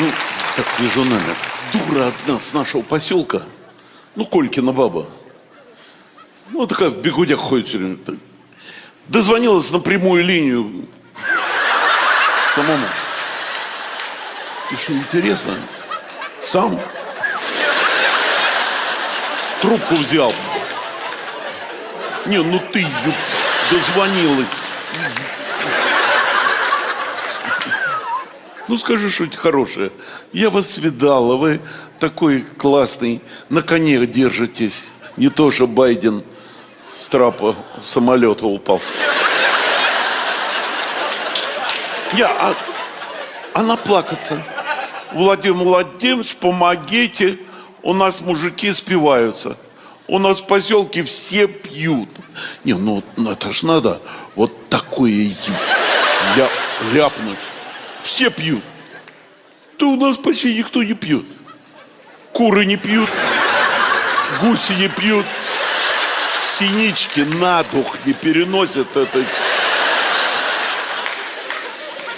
Ну, так вижу номер. Дура одна с нашего поселка. Ну, Колькина баба. Ну, такая в бегудях ходит все время. Дозвонилась на прямую линию самому. Что интересно, сам трубку взял. Не, ну ты дозвонилась. Ну скажи что-нибудь хорошее. Я вас видала, вы такой классный, на коне держитесь. Не то, что Байден с трапа самолета упал. Я, а, она плакаться. Владимир Владимирович, помогите, у нас мужики спиваются. У нас в поселке все пьют. Не, ну, это ж надо вот такое ля, ляпнуть. Все пьют. Да у нас почти никто не пьет. Куры не пьют, гуси не пьют, синички на дух не переносят это.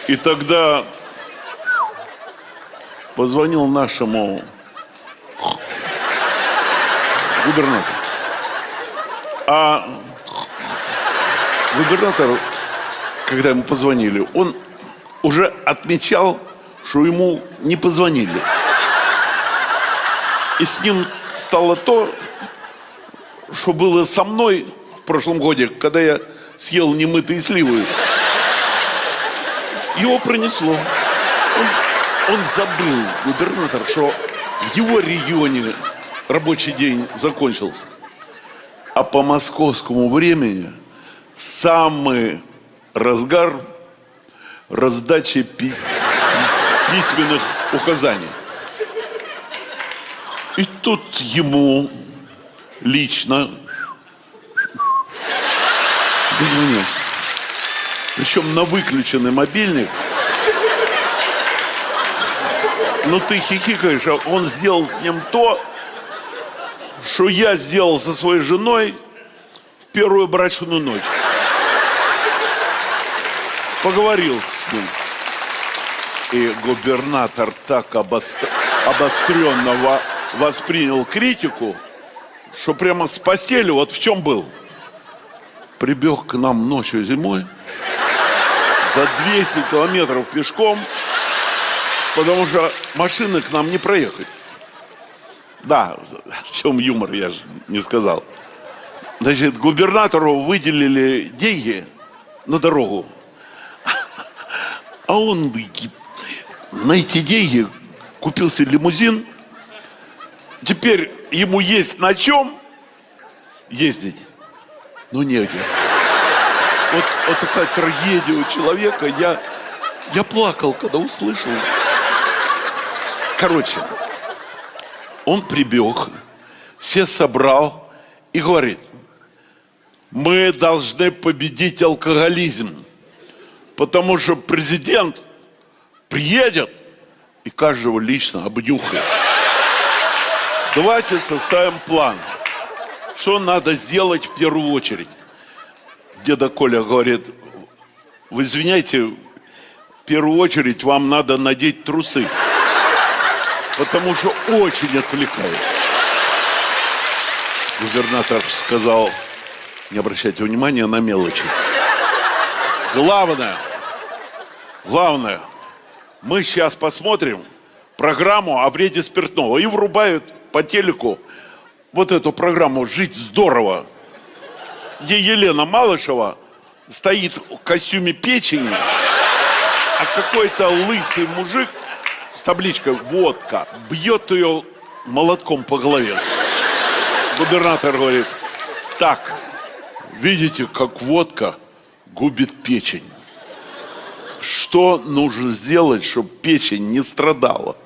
И тогда позвонил нашему губернатору. А губернатор, когда ему позвонили, он отмечал, что ему не позвонили. И с ним стало то, что было со мной в прошлом годе, когда я съел немытые сливы. Его пронесло. Он, он забыл, губернатор, что в его регионе рабочий день закончился. А по московскому времени самый разгар раздачи пи- письменных указаний. И тут ему лично дозвонился. Причем на выключенный мобильник. Ну ты хихикаешь, а он сделал с ним то, что я сделал со своей женой в первую брачную ночь. Поговорил с ним. И губернатор так обостр- обостренно во- воспринял критику, что прямо с постели вот в чем был. Прибег к нам ночью зимой за 200 километров пешком, потому что машины к нам не проехать. Да, в чем юмор, я же не сказал. Значит, губернатору выделили деньги на дорогу. А он на эти деньги купил себе лимузин. Теперь ему есть на чем ездить, но негде. Вот, вот такая трагедия у человека. Я, я плакал, когда услышал. Короче, он прибег, все собрал и говорит, мы должны победить алкоголизм, потому что президент приедет и каждого лично обнюхает. Давайте составим план, что надо сделать в первую очередь. Деда Коля говорит, вы извиняйте, в первую очередь вам надо надеть трусы, потому что очень отвлекает. Губернатор сказал, не обращайте внимания на мелочи. Главное, главное, мы сейчас посмотрим программу о вреде спиртного и врубают по телеку вот эту программу «Жить здорово», где Елена Малышева стоит в костюме печени, а какой-то лысый мужик с табличкой «Водка» бьет ее молотком по голове. Губернатор говорит, так, видите, как водка губит печень. Что нужно сделать, чтобы печень не страдала?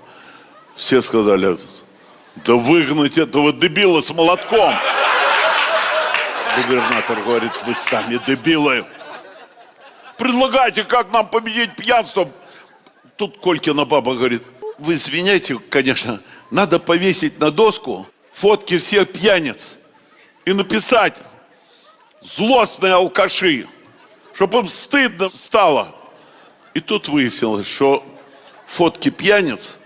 Все сказали, да выгнать этого дебила с молотком. Губернатор говорит, вы сами дебилы. Предлагайте, как нам победить пьянство. Тут Колькина баба говорит, вы извиняйте, конечно, надо повесить на доску фотки всех пьяниц и написать злостные алкаши, чтобы им стыдно стало. И тут выяснилось, что фотки пьяниц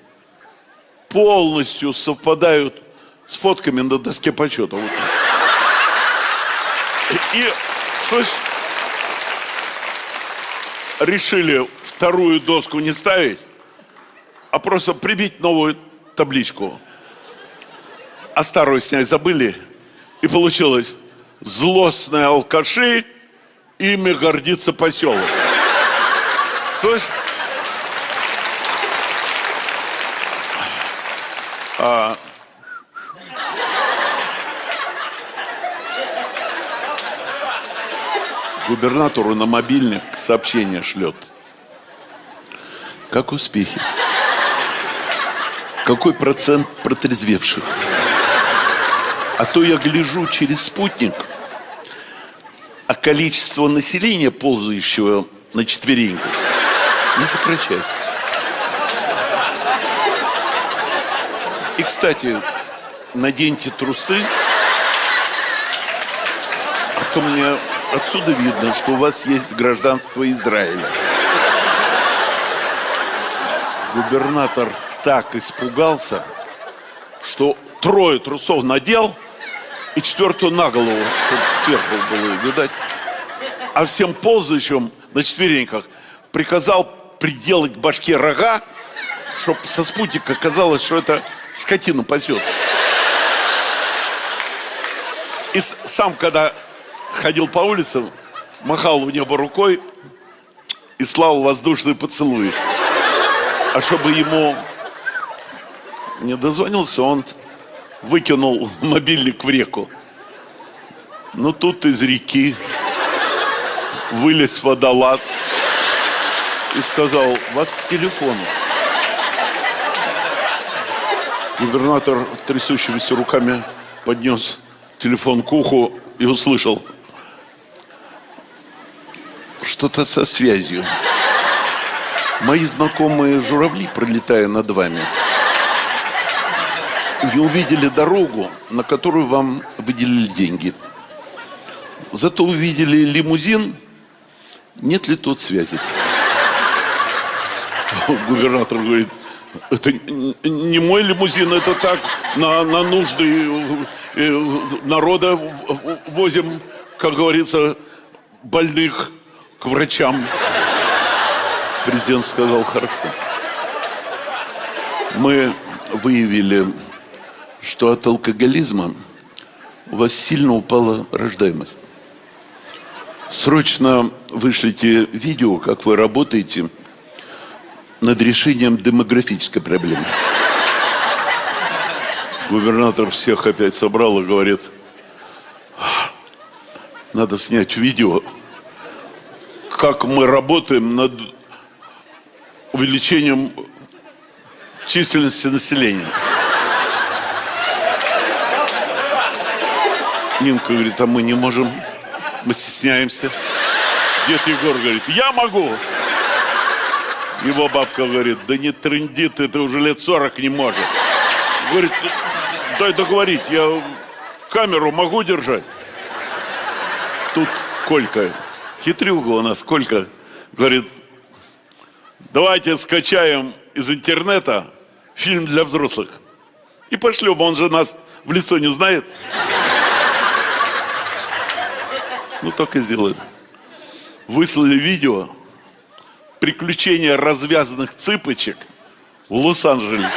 полностью совпадают с фотками на доске почета. Вот. И, решили вторую доску не ставить, а просто прибить новую табличку. А старую снять забыли. И получилось злостные алкаши, ими гордится поселок. Слышь? А... Губернатору на мобильник сообщение шлет. Как успехи? Какой процент протрезвевших? А то я гляжу через спутник, а количество населения, ползающего на четвереньках, не сокращается. И, кстати, наденьте трусы, а то мне отсюда видно, что у вас есть гражданство Израиля. Губернатор так испугался, что трое трусов надел и четвертую на голову, чтобы сверху было видать. А всем ползающим на четвереньках приказал приделать к башке рога, чтобы со спутника казалось, что это скотину пасет. И сам, когда ходил по улицам, махал в небо рукой и слал воздушный поцелуй. А чтобы ему не дозвонился, он выкинул мобильник в реку. Ну, тут из реки вылез водолаз и сказал, вас к телефону. Губернатор трясущимися руками поднес телефон к уху и услышал что-то со связью. Мои знакомые журавли, пролетая над вами, не увидели дорогу, на которую вам выделили деньги. Зато увидели лимузин, нет ли тут связи. Губернатор говорит, это не мой лимузин, это так, на, на нужды народа возим, как говорится, больных к врачам. Президент сказал, хорошо. Мы выявили, что от алкоголизма у вас сильно упала рождаемость. Срочно вышлите видео, как вы работаете над решением демографической проблемы. Губернатор всех опять собрал и говорит, надо снять видео, как мы работаем над увеличением численности населения. Нинка говорит, а мы не можем, мы стесняемся. Дед Егор говорит, я могу. Его бабка говорит, да не тренди ты, ты уже лет 40 не можешь. Говорит, дай договорить, я камеру могу держать. Тут Колька, хитрюга у нас, Колька, говорит, давайте скачаем из интернета фильм для взрослых. И пошлем, он же нас в лицо не знает. Ну, так и сделаем. Выслали видео, приключения развязанных цыпочек в Лос-Анджелесе.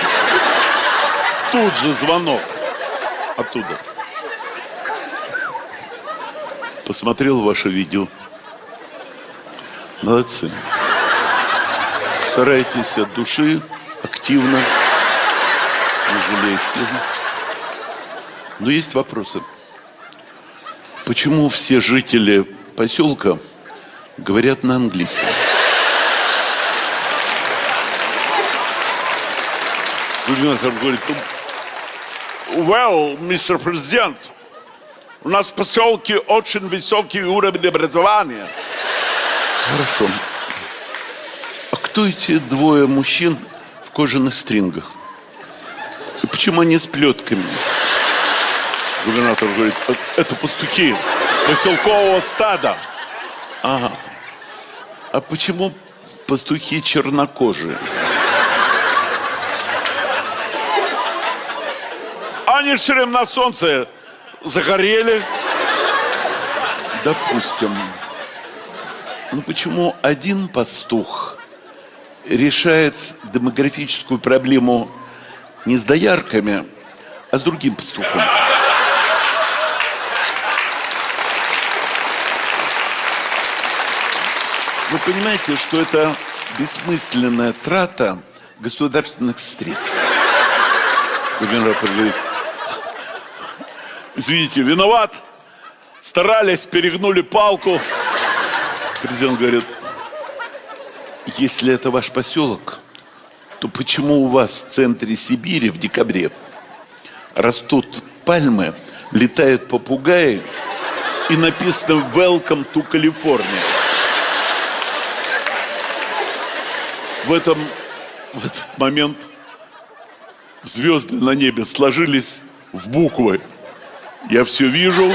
Тут же звонок оттуда. Посмотрел ваше видео. Молодцы. Старайтесь от души, активно, не жалейте. Но есть вопросы. Почему все жители поселка говорят на английском? Губернатор говорит, well, мистер президент, у нас в поселке очень высокий уровень образования. Хорошо. А кто эти двое мужчин в кожаных стрингах? И почему они с плетками? Губернатор говорит, это пастухи поселкового стада. Ага. А почему пастухи чернокожие? Время на солнце загорели. Допустим. Ну почему один пастух решает демографическую проблему не с доярками, а с другим пастухом? Вы понимаете, что это бессмысленная трата государственных средств. Губернатор говорит, извините, виноват, старались, перегнули палку. Президент говорит, если это ваш поселок, то почему у вас в центре Сибири в декабре растут пальмы, летают попугаи и написано «Welcome to California»? В этом в этот момент звезды на небе сложились в буквы. Я все вижу,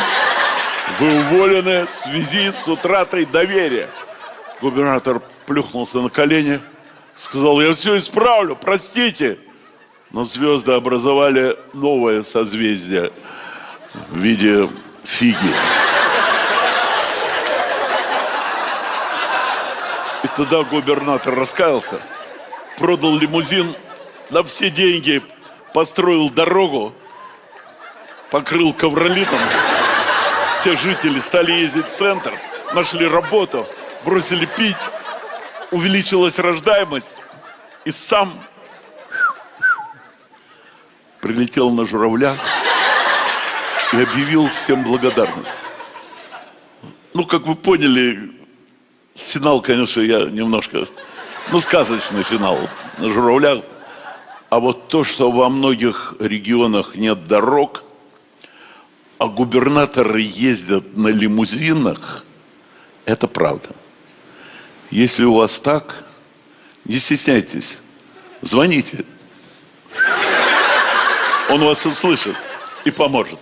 вы уволены в связи с утратой доверия. Губернатор плюхнулся на колени, сказал, я все исправлю, простите. Но звезды образовали новое созвездие в виде фиги. И тогда губернатор раскаялся, продал лимузин на все деньги, построил дорогу, покрыл ковролитом. Все жители стали ездить в центр, нашли работу, бросили пить, увеличилась рождаемость. И сам прилетел на журавлях и объявил всем благодарность. Ну, как вы поняли, финал, конечно, я немножко, ну, сказочный финал на журавлях. А вот то, что во многих регионах нет дорог, а губернаторы ездят на лимузинах, это правда. Если у вас так, не стесняйтесь, звоните. Он вас услышит и поможет.